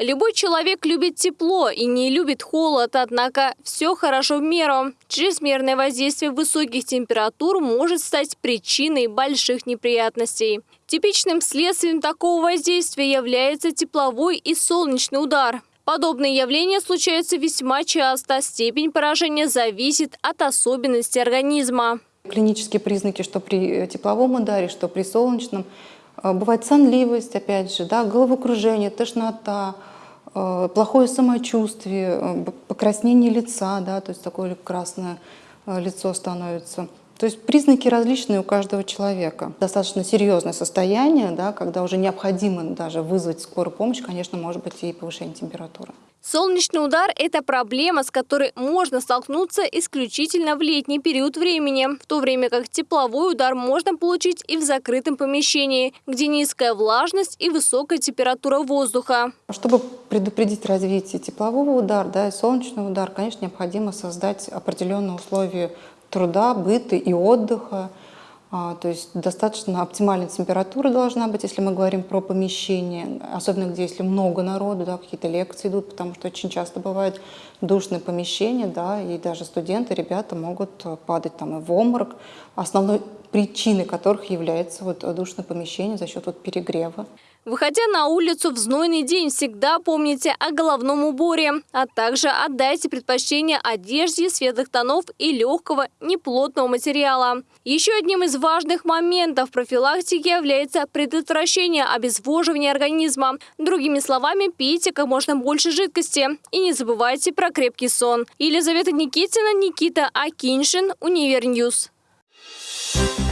Любой человек любит тепло и не любит холод, однако все хорошо в меру. Чрезмерное воздействие высоких температур может стать причиной больших неприятностей. Типичным следствием такого воздействия является тепловой и солнечный удар. Подобные явления случаются весьма часто. Степень поражения зависит от особенностей организма. Клинические признаки, что при тепловом ударе, что при солнечном, э, бывает сонливость, опять же, да, головокружение, тошнота, э, плохое самочувствие, э, покраснение лица, да, то есть такое красное лицо становится. То есть признаки различные у каждого человека. Достаточно серьезное состояние, да, когда уже необходимо даже вызвать скорую помощь, конечно, может быть и повышение температуры. Солнечный удар – это проблема, с которой можно столкнуться исключительно в летний период времени, в то время как тепловой удар можно получить и в закрытом помещении, где низкая влажность и высокая температура воздуха. Чтобы предупредить развитие теплового удара да, и солнечного удара, конечно, необходимо создать определенные условия труда, быта и отдыха. А, то есть достаточно оптимальная температура должна быть, если мы говорим про помещение, особенно где если много народу, да, какие-то лекции идут, потому что очень часто бывает душное помещение, да, и даже студенты, ребята могут падать там и в обморок, основной причиной которых является вот душное помещение за счет вот перегрева. Выходя на улицу в знойный день, всегда помните о головном уборе, а также отдайте предпочтение одежде светлых тонов и легкого, неплотного материала. Еще одним из важных моментов профилактики является предотвращение обезвоживания организма. Другими словами, пейте как можно больше жидкости. И не забывайте про крепкий сон. Елизавета Никитина, Никита Акиншин, Univer News. Thank you